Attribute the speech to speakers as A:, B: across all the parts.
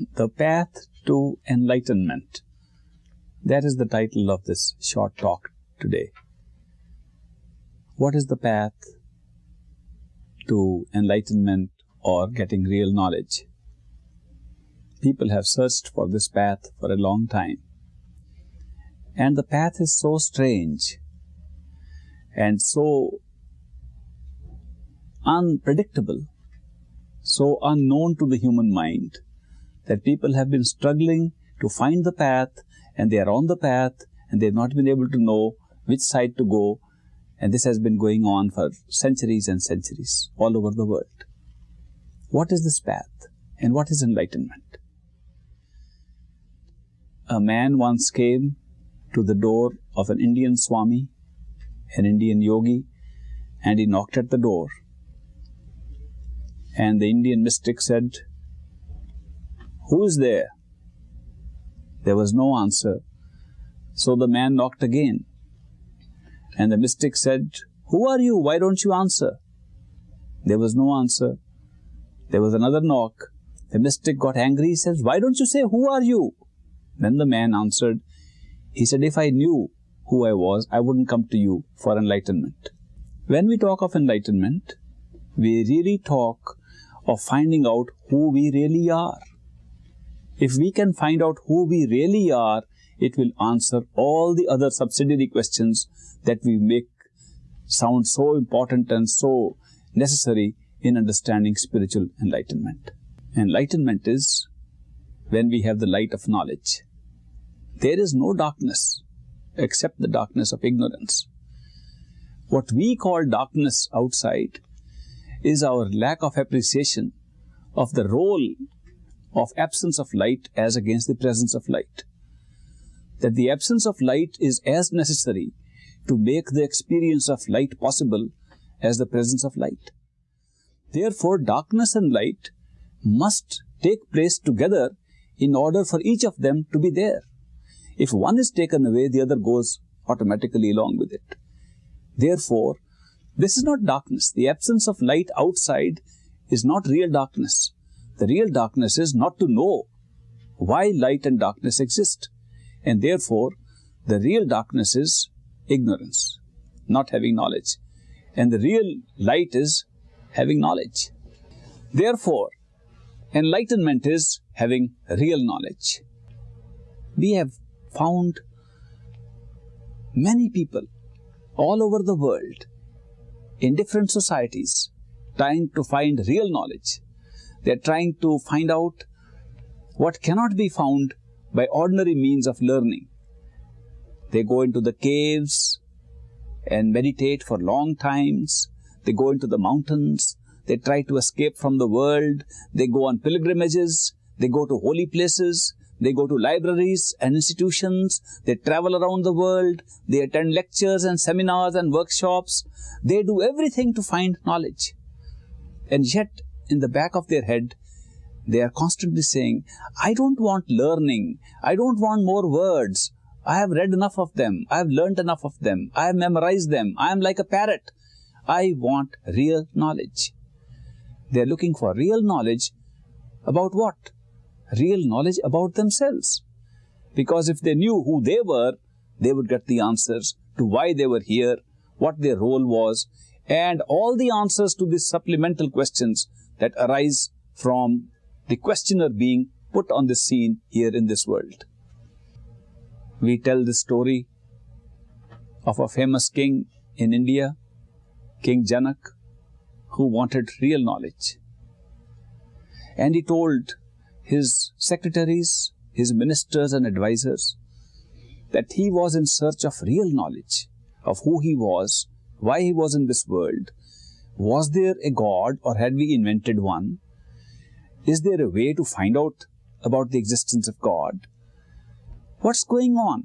A: The Path to Enlightenment. That is the title of this short talk today. What is the path to enlightenment or getting real knowledge? People have searched for this path for a long time. And the path is so strange and so unpredictable, so unknown to the human mind that people have been struggling to find the path and they are on the path and they have not been able to know which side to go and this has been going on for centuries and centuries all over the world. What is this path and what is enlightenment? A man once came to the door of an Indian Swami, an Indian yogi, and he knocked at the door. And the Indian mystic said, Who is there? There was no answer. So the man knocked again. And the mystic said, Who are you? Why don't you answer? There was no answer. There was another knock. The mystic got angry. He says, Why don't you say, Who are you? Then the man answered, He said, If I knew who I was, I wouldn't come to you for enlightenment. When we talk of enlightenment, we really talk of finding out who we really are. If we can find out who we really are, it will answer all the other subsidiary questions that we make sound so important and so necessary in understanding spiritual enlightenment. Enlightenment is when we have the light of knowledge. There is no darkness except the darkness of ignorance. What we call darkness outside is our lack of appreciation of the role of absence of light as against the presence of light. That the absence of light is as necessary to make the experience of light possible as the presence of light. Therefore, darkness and light must take place together in order for each of them to be there. If one is taken away, the other goes automatically along with it. Therefore, this is not darkness. The absence of light outside is not real darkness. The real darkness is not to know why light and darkness exist. And therefore, the real darkness is ignorance, not having knowledge. And the real light is having knowledge. Therefore, enlightenment is having real knowledge. We have found many people all over the world in different societies trying to find real knowledge they are trying to find out what cannot be found by ordinary means of learning. They go into the caves and meditate for long times. They go into the mountains. They try to escape from the world. They go on pilgrimages. They go to holy places. They go to libraries and institutions. They travel around the world. They attend lectures and seminars and workshops. They do everything to find knowledge. And yet, in the back of their head, they are constantly saying, I don't want learning. I don't want more words. I have read enough of them. I have learned enough of them. I have memorized them. I am like a parrot. I want real knowledge. They are looking for real knowledge about what? Real knowledge about themselves. Because if they knew who they were, they would get the answers to why they were here, what their role was, and all the answers to these supplemental questions that arise from the questioner being put on the scene here in this world. We tell the story of a famous king in India, King Janak, who wanted real knowledge. And he told his secretaries, his ministers and advisors that he was in search of real knowledge of who he was, why he was in this world, was there a God or had we invented one? Is there a way to find out about the existence of God? What's going on?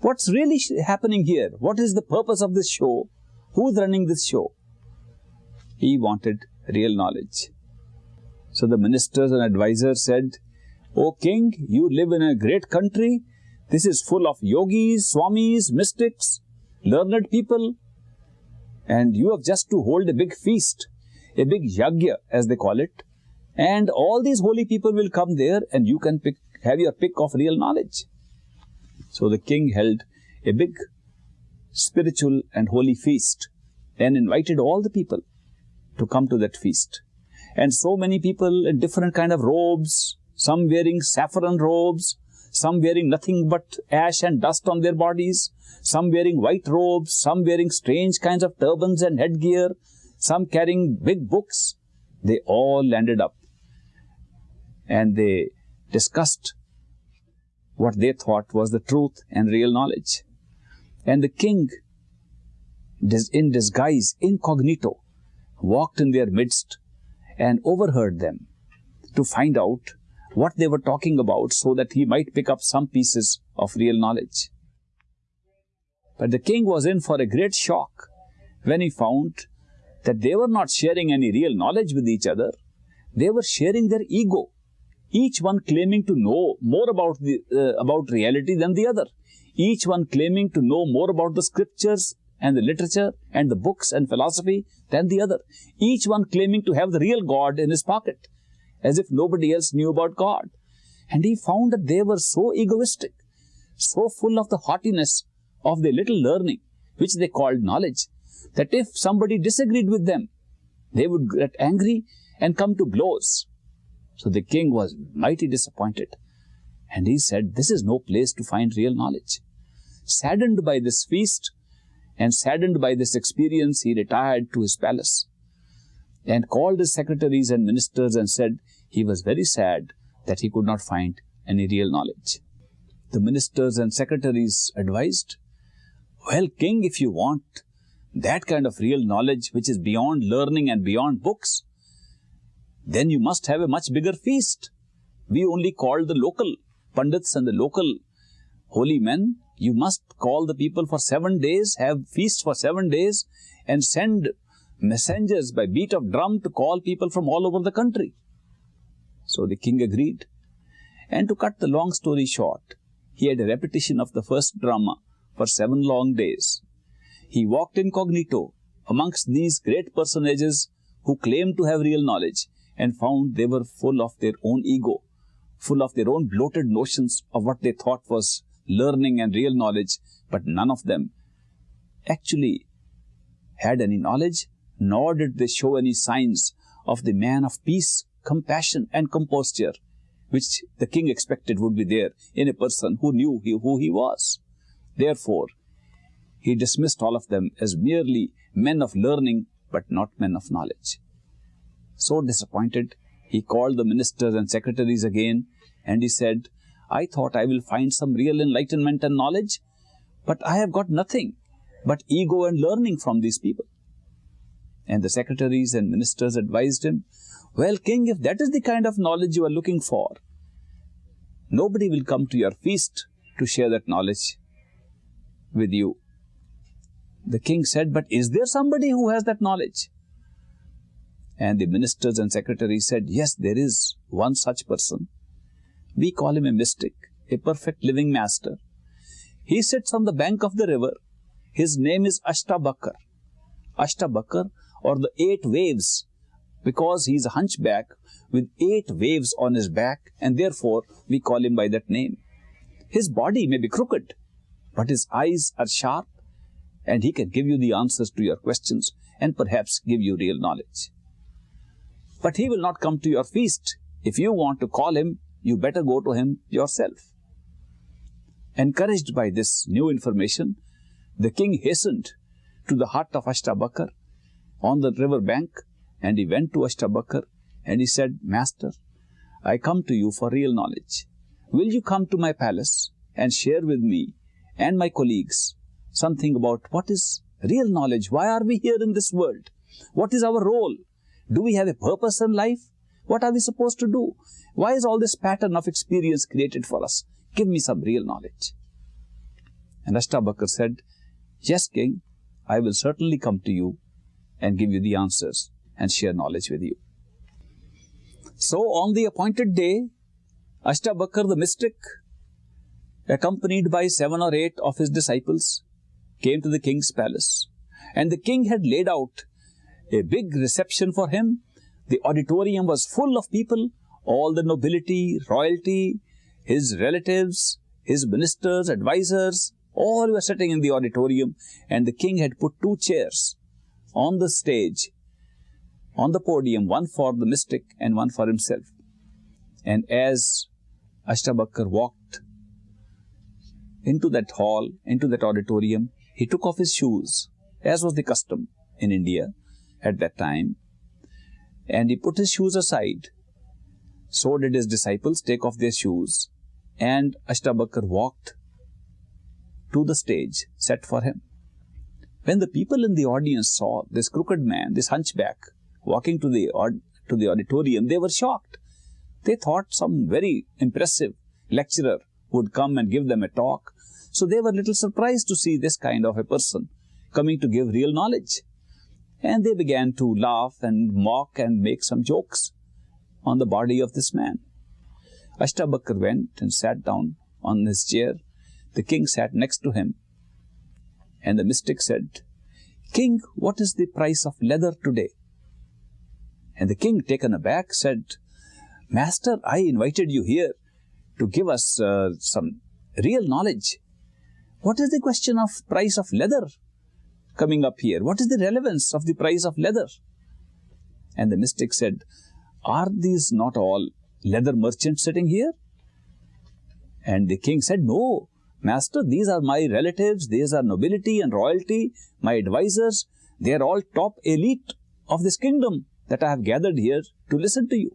A: What's really happening here? What is the purpose of this show? Who's running this show? He wanted real knowledge. So the ministers and advisors said, O king, you live in a great country. This is full of yogis, swamis, mystics, learned people and you have just to hold a big feast, a big yagya as they call it, And all these holy people will come there and you can pick, have your pick of real knowledge. So the king held a big spiritual and holy feast and invited all the people to come to that feast. And so many people in different kind of robes, some wearing saffron robes, some wearing nothing but ash and dust on their bodies, some wearing white robes, some wearing strange kinds of turbans and headgear, some carrying big books. They all landed up and they discussed what they thought was the truth and real knowledge. And the king, in disguise, incognito, walked in their midst and overheard them to find out what they were talking about so that he might pick up some pieces of real knowledge. But the king was in for a great shock when he found that they were not sharing any real knowledge with each other. They were sharing their ego, each one claiming to know more about, the, uh, about reality than the other. Each one claiming to know more about the scriptures and the literature and the books and philosophy than the other. Each one claiming to have the real God in his pocket, as if nobody else knew about God. And he found that they were so egoistic, so full of the haughtiness of their little learning, which they called knowledge, that if somebody disagreed with them, they would get angry and come to blows. So the king was mighty disappointed. And he said, this is no place to find real knowledge. Saddened by this feast, and saddened by this experience, he retired to his palace and called his secretaries and ministers and said he was very sad that he could not find any real knowledge. The ministers and secretaries advised, well, king, if you want that kind of real knowledge which is beyond learning and beyond books, then you must have a much bigger feast. We only called the local pandits and the local holy men you must call the people for seven days, have feast for seven days, and send messengers by beat of drum to call people from all over the country. So the king agreed. And to cut the long story short, he had a repetition of the first drama for seven long days. He walked incognito amongst these great personages who claimed to have real knowledge and found they were full of their own ego, full of their own bloated notions of what they thought was learning and real knowledge, but none of them actually had any knowledge, nor did they show any signs of the man of peace, compassion and composure, which the king expected would be there in a person who knew he, who he was. Therefore, he dismissed all of them as merely men of learning, but not men of knowledge. So disappointed, he called the ministers and secretaries again, and he said, I thought I will find some real enlightenment and knowledge, but I have got nothing but ego and learning from these people. And the secretaries and ministers advised him, Well, king, if that is the kind of knowledge you are looking for, nobody will come to your feast to share that knowledge with you. The king said, But is there somebody who has that knowledge? And the ministers and secretaries said, Yes, there is one such person. We call him a mystic, a perfect living master. He sits on the bank of the river. His name is Ashtavakra. Ashtavakra or the eight waves because he is a hunchback with eight waves on his back and therefore we call him by that name. His body may be crooked, but his eyes are sharp and he can give you the answers to your questions and perhaps give you real knowledge. But he will not come to your feast. If you want to call him, you better go to him yourself. Encouraged by this new information, the king hastened to the hut of Ashtavakra on the river bank and he went to Ashtavakra and he said, Master, I come to you for real knowledge. Will you come to my palace and share with me and my colleagues something about what is real knowledge? Why are we here in this world? What is our role? Do we have a purpose in life? What are we supposed to do? Why is all this pattern of experience created for us? Give me some real knowledge. And Ashtavakra said, Yes, king, I will certainly come to you and give you the answers and share knowledge with you. So on the appointed day, Ashtavakra the mystic, accompanied by seven or eight of his disciples, came to the king's palace. And the king had laid out a big reception for him The auditorium was full of people, all the nobility, royalty, his relatives, his ministers, advisors, all were sitting in the auditorium and the king had put two chairs on the stage, on the podium, one for the mystic and one for himself. And as Ashtavakra walked into that hall, into that auditorium, he took off his shoes, as was the custom in India at that time, and he put his shoes aside. So did his disciples take off their shoes, and Ashtavakra walked to the stage set for him. When the people in the audience saw this crooked man, this hunchback, walking to the, to the auditorium, they were shocked. They thought some very impressive lecturer would come and give them a talk. So they were little surprised to see this kind of a person coming to give real knowledge. And they began to laugh and mock and make some jokes on the body of this man. Ashtavakra went and sat down on his chair. The king sat next to him and the mystic said, King, what is the price of leather today? And the king, taken aback, said, Master, I invited you here to give us uh, some real knowledge. What is the question of price of leather coming up here? What is the relevance of the price of leather? And the mystic said, Are these not all leather merchants sitting here? And the king said, No, Master, these are my relatives, these are nobility and royalty, my advisors, they are all top elite of this kingdom that I have gathered here to listen to you.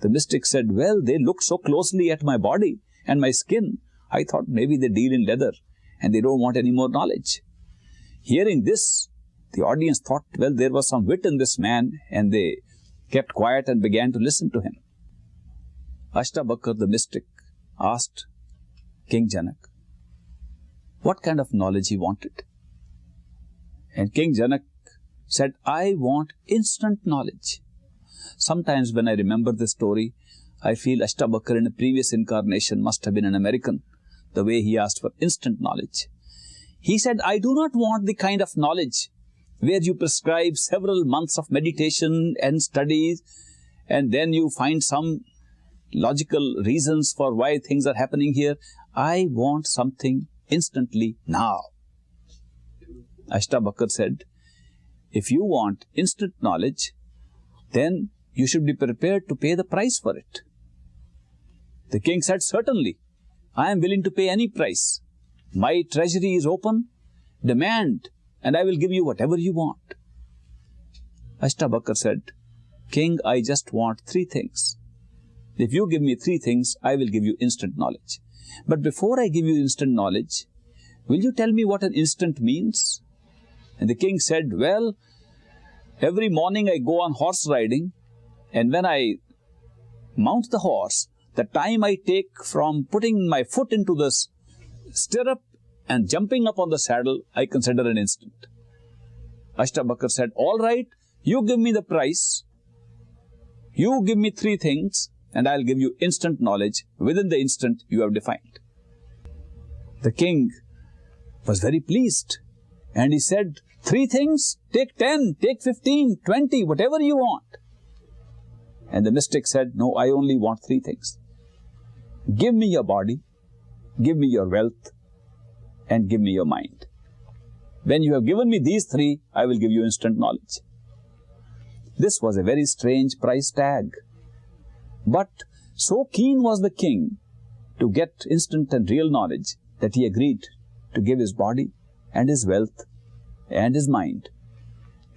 A: The mystic said, Well, they look so closely at my body and my skin, I thought maybe they deal in leather and they don't want any more knowledge. Hearing this, the audience thought, well, there was some wit in this man and they kept quiet and began to listen to him. Ashtavakra the mystic asked King Janak, what kind of knowledge he wanted. And King Janak said, I want instant knowledge. Sometimes when I remember this story, I feel Ashtavakra in a previous incarnation must have been an American, the way he asked for instant knowledge. He said, I do not want the kind of knowledge where you prescribe several months of meditation and studies and then you find some logical reasons for why things are happening here. I want something instantly now. Ashtavakra said, if you want instant knowledge, then you should be prepared to pay the price for it. The king said, certainly, I am willing to pay any price. My treasury is open, demand, and I will give you whatever you want. Ashtavakra said, King, I just want three things. If you give me three things, I will give you instant knowledge. But before I give you instant knowledge, will you tell me what an instant means? And the king said, well, every morning I go on horse riding and when I mount the horse, the time I take from putting my foot into the stirrup and jumping up on the saddle, I consider an instant. Ashtavakra said, all right, you give me the price, you give me three things, and I'll give you instant knowledge within the instant you have defined. The king was very pleased and he said, three things, take 10, take 15, 20, whatever you want. And the mystic said, no, I only want three things. Give me your body, give me your wealth, and give me your mind. When you have given me these three, I will give you instant knowledge. This was a very strange price tag. But so keen was the king to get instant and real knowledge that he agreed to give his body and his wealth and his mind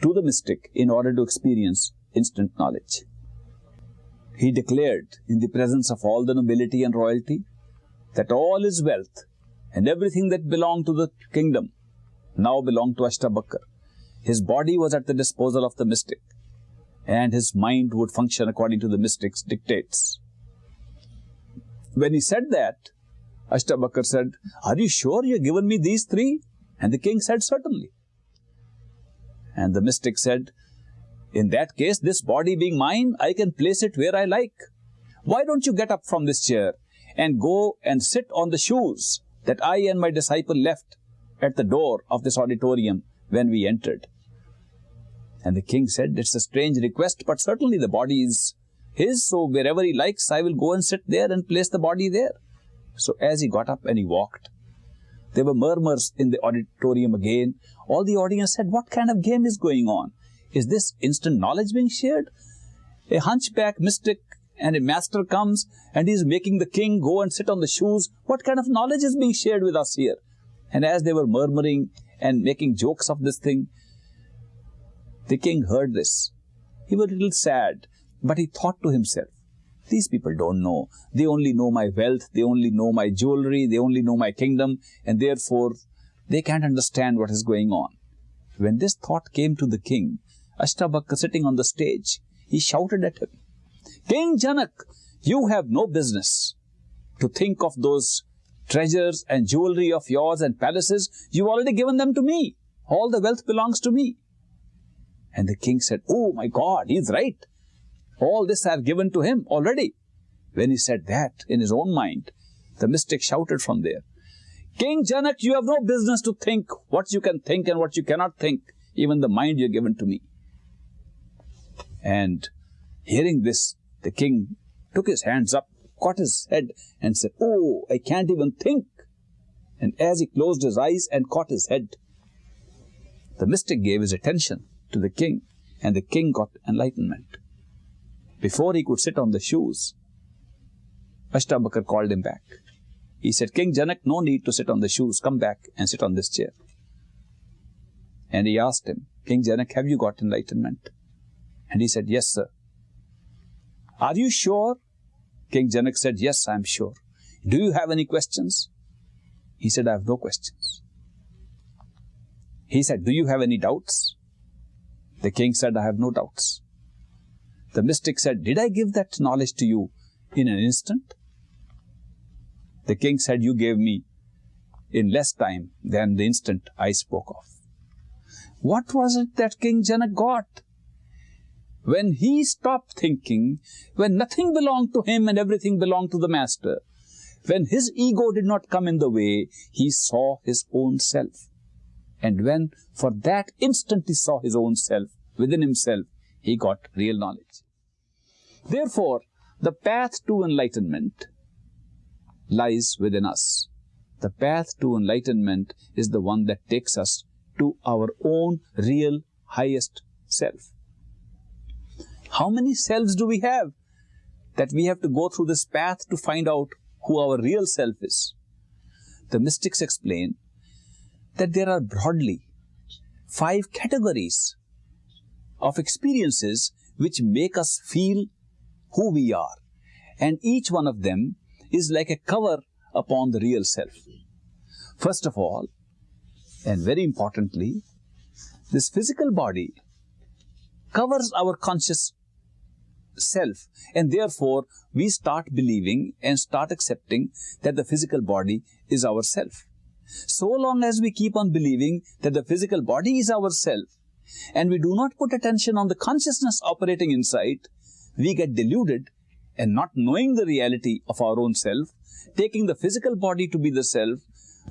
A: to the mystic in order to experience instant knowledge. He declared in the presence of all the nobility and royalty that all his wealth and everything that belonged to the kingdom now belonged to Ashtavakra. His body was at the disposal of the mystic and his mind would function according to the mystic's dictates. When he said that, Ashtavakra said, Are you sure you have given me these three? And the king said, Certainly. And the mystic said, In that case, this body being mine, I can place it where I like. Why don't you get up from this chair and go and sit on the shoes that I and my disciple left at the door of this auditorium when we entered? And the king said, It's a strange request, but certainly the body is his, so wherever he likes, I will go and sit there and place the body there. So as he got up and he walked, there were murmurs in the auditorium again. All the audience said, What kind of game is going on? Is this instant knowledge being shared? A hunchback mystic and a master comes and he is making the king go and sit on the shoes. What kind of knowledge is being shared with us here? And as they were murmuring and making jokes of this thing, the king heard this. He was a little sad, but he thought to himself, these people don't know. They only know my wealth, they only know my jewelry, they only know my kingdom, and therefore they can't understand what is going on. When this thought came to the king, Ashtavakra sitting on the stage, he shouted at him, King Janak, you have no business to think of those treasures and jewelry of yours and palaces. You've already given them to me. All the wealth belongs to me. And the king said, Oh my God, he's right. All this I have given to him already. When he said that in his own mind, the mystic shouted from there, King Janak, you have no business to think what you can think and what you cannot think, even the mind you're given to me. And hearing this, the king took his hands up, caught his head and said, Oh, I can't even think. And as he closed his eyes and caught his head, the mystic gave his attention to the king and the king got enlightenment. Before he could sit on the shoes, Ashtavakra called him back. He said, King Janak, no need to sit on the shoes. Come back and sit on this chair. And he asked him, King Janak, have you got enlightenment? And he said, Yes, sir. Are you sure? King Janak said, Yes, I am sure. Do you have any questions? He said, I have no questions. He said, Do you have any doubts? The king said, I have no doubts. The mystic said, Did I give that knowledge to you in an instant? The king said, You gave me in less time than the instant I spoke of. What was it that King Janak got? When he stopped thinking, when nothing belonged to him and everything belonged to the master, when his ego did not come in the way, he saw his own self. And when for that instant he saw his own self within himself, he got real knowledge. Therefore, the path to enlightenment lies within us. The path to enlightenment is the one that takes us to our own real highest self. How many selves do we have that we have to go through this path to find out who our real self is? The mystics explain that there are broadly five categories of experiences which make us feel who we are. And each one of them is like a cover upon the real self. First of all, and very importantly, this physical body covers our conscious self and therefore we start believing and start accepting that the physical body is our self. So long as we keep on believing that the physical body is our self and we do not put attention on the consciousness operating inside, we get deluded and not knowing the reality of our own self, taking the physical body to be the self,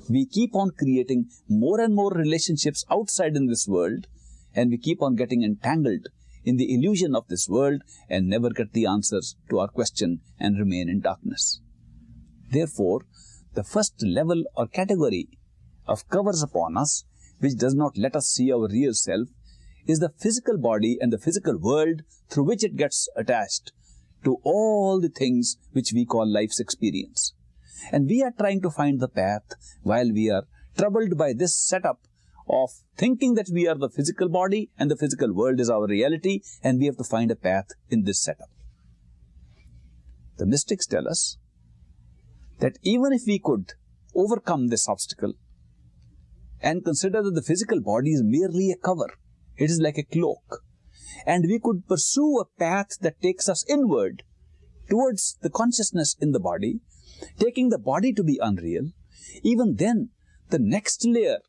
A: we keep on creating more and more relationships outside in this world and we keep on getting entangled in the illusion of this world and never get the answers to our question and remain in darkness. Therefore, the first level or category of covers upon us which does not let us see our real self is the physical body and the physical world through which it gets attached to all the things which we call life's experience. And we are trying to find the path while we are troubled by this setup of thinking that we are the physical body and the physical world is our reality and we have to find a path in this setup. The mystics tell us that even if we could overcome this obstacle and consider that the physical body is merely a cover, it is like a cloak, and we could pursue a path that takes us inward towards the consciousness in the body, taking the body to be unreal, even then the next layer,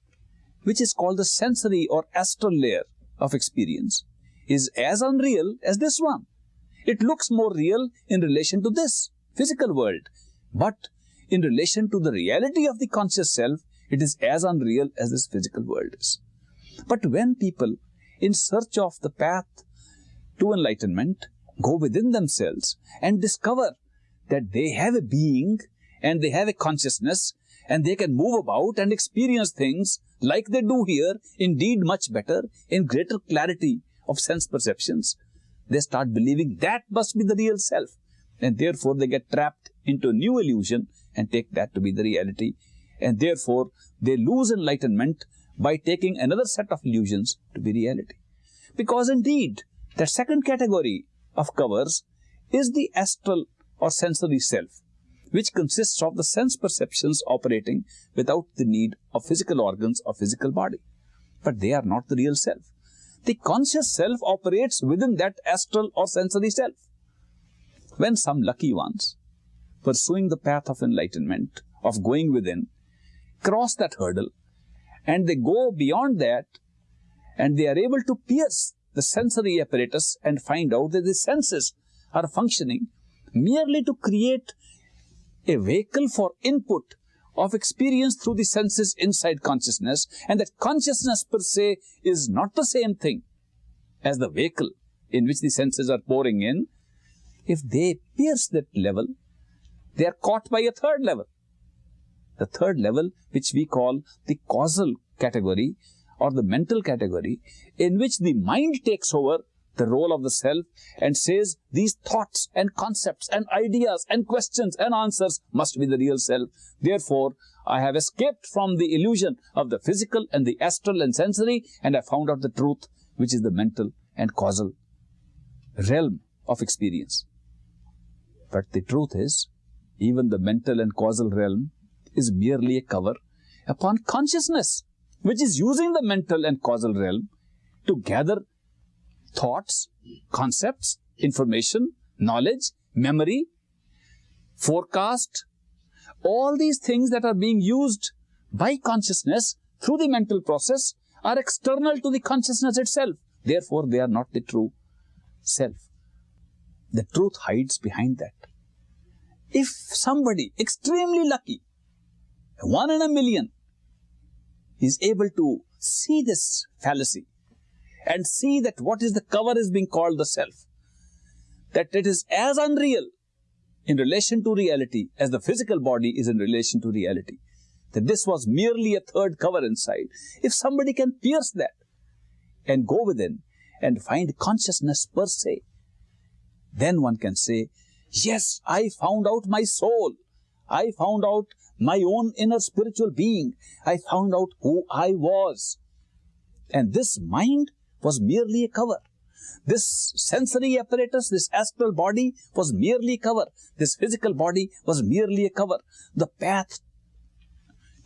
A: which is called the sensory or astral layer of experience, is as unreal as this one. It looks more real in relation to this physical world, but in relation to the reality of the conscious self, it is as unreal as this physical world is. But when people in search of the path to enlightenment go within themselves and discover that they have a being and they have a consciousness and they can move about and experience things like they do here, indeed much better, in greater clarity of sense perceptions, they start believing that must be the real self. And therefore they get trapped into a new illusion and take that to be the reality. And therefore they lose enlightenment by taking another set of illusions to be reality. Because indeed, the second category of covers is the astral or sensory self, which consists of the sense perceptions operating without the need of physical organs or physical body. But they are not the real self. The conscious self operates within that astral or sensory self. When some lucky ones, pursuing the path of enlightenment, of going within, cross that hurdle, and they go beyond that, and they are able to pierce the sensory apparatus and find out that the senses are functioning merely to create a vehicle for input of experience through the senses inside consciousness and that consciousness per se is not the same thing as the vehicle in which the senses are pouring in, if they pierce that level, they are caught by a third level. The third level, which we call the causal category or the mental category, in which the mind takes over the role of the self and says these thoughts and concepts and ideas and questions and answers must be the real self. Therefore, I have escaped from the illusion of the physical and the astral and sensory and I found out the truth which is the mental and causal realm of experience. But the truth is, even the mental and causal realm is merely a cover upon consciousness, which is using the mental and causal realm to gather thoughts, concepts, information, knowledge, memory, forecast, all these things that are being used by consciousness through the mental process are external to the consciousness itself. Therefore, they are not the true self. The truth hides behind that. If somebody extremely lucky, one in a million, is able to see this fallacy and see that what is the cover is being called the self. That it is as unreal in relation to reality as the physical body is in relation to reality. That this was merely a third cover inside. If somebody can pierce that and go within and find consciousness per se, then one can say, yes, I found out my soul. I found out my own inner spiritual being. I found out who I was. And this mind was merely a cover. This sensory apparatus, this astral body was merely a cover. This physical body was merely a cover. The path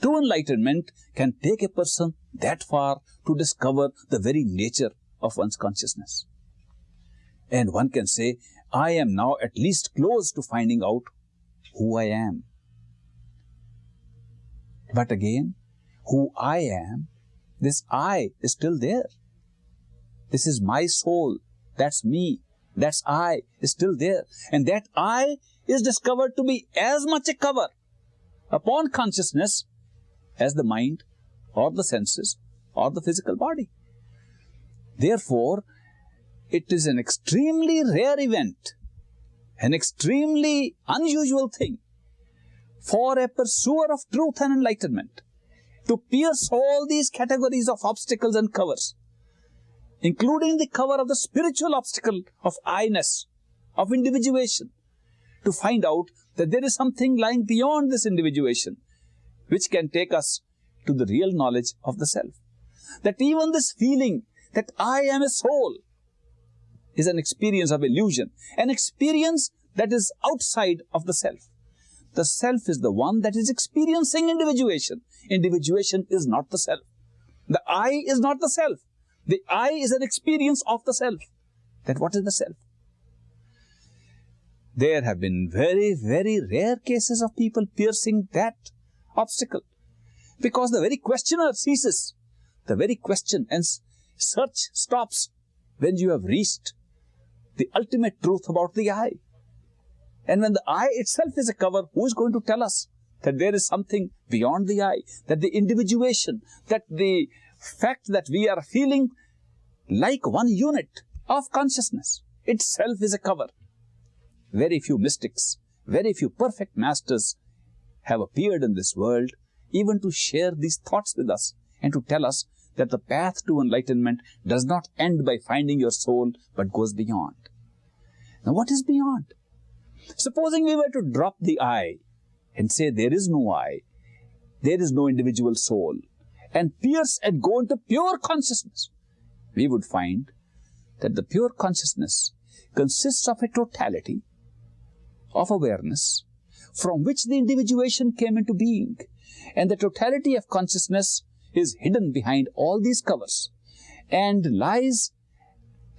A: to enlightenment can take a person that far to discover the very nature of one's consciousness. And one can say, I am now at least close to finding out who I am. But again, who I am, this I is still there. This is my soul. That's me. That's I is still there. And that I is discovered to be as much a cover upon consciousness as the mind or the senses or the physical body. Therefore, it is an extremely rare event, an extremely unusual thing for a pursuer of truth and enlightenment to pierce all these categories of obstacles and covers including the cover of the spiritual obstacle of I-ness, of individuation, to find out that there is something lying beyond this individuation, which can take us to the real knowledge of the self. That even this feeling that I am a soul is an experience of illusion, an experience that is outside of the self. The self is the one that is experiencing individuation. Individuation is not the self. The I is not the self. The I is an experience of the self. Then what is the self? There have been very, very rare cases of people piercing that obstacle. Because the very questioner ceases. The very question and search stops when you have reached the ultimate truth about the I. And when the I itself is a cover, who is going to tell us that there is something beyond the I, that the individuation, that the fact that we are feeling like one unit of consciousness. Itself is a cover. Very few mystics, very few perfect masters have appeared in this world even to share these thoughts with us and to tell us that the path to enlightenment does not end by finding your soul but goes beyond. Now what is beyond? Supposing we were to drop the I and say there is no I, there is no individual soul, and pierce and go into pure consciousness, we would find that the pure consciousness consists of a totality of awareness from which the individuation came into being. And the totality of consciousness is hidden behind all these covers and lies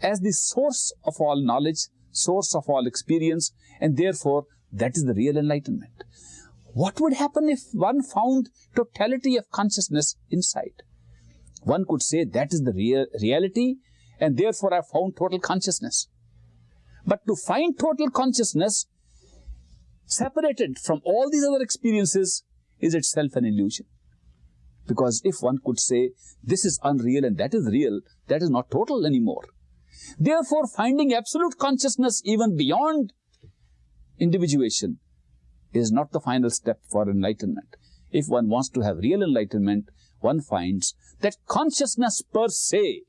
A: as the source of all knowledge, source of all experience, and therefore that is the real enlightenment. What would happen if one found totality of consciousness inside? One could say that is the real reality and therefore I found total consciousness. But to find total consciousness separated from all these other experiences is itself an illusion. Because if one could say this is unreal and that is real, that is not total anymore. Therefore, finding absolute consciousness even beyond individuation is not the final step for enlightenment. If one wants to have real enlightenment, one finds that consciousness per se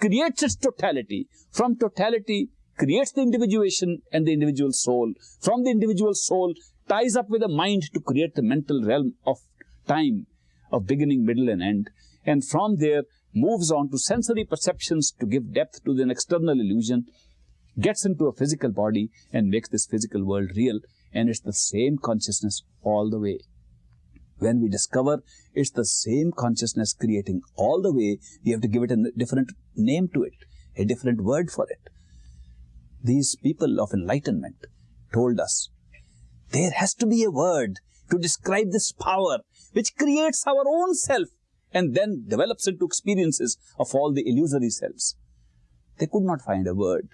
A: creates its totality. From totality creates the individuation and the individual soul. From the individual soul ties up with the mind to create the mental realm of time of beginning, middle and end. And from there moves on to sensory perceptions to give depth to the external illusion, gets into a physical body and makes this physical world real. And it's the same consciousness all the way. When we discover it's the same consciousness creating all the way, we have to give it a different name to it, a different word for it. These people of enlightenment told us there has to be a word to describe this power which creates our own self and then develops into experiences of all the illusory selves. They could not find a word,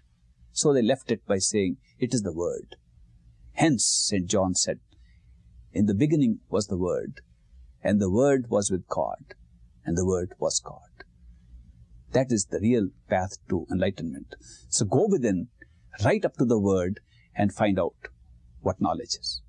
A: so they left it by saying, it is the word. Hence, St. John said, in the beginning was the word, and the word was with God, and the word was God. That is the real path to enlightenment. So go within, right up to the word, and find out what knowledge is.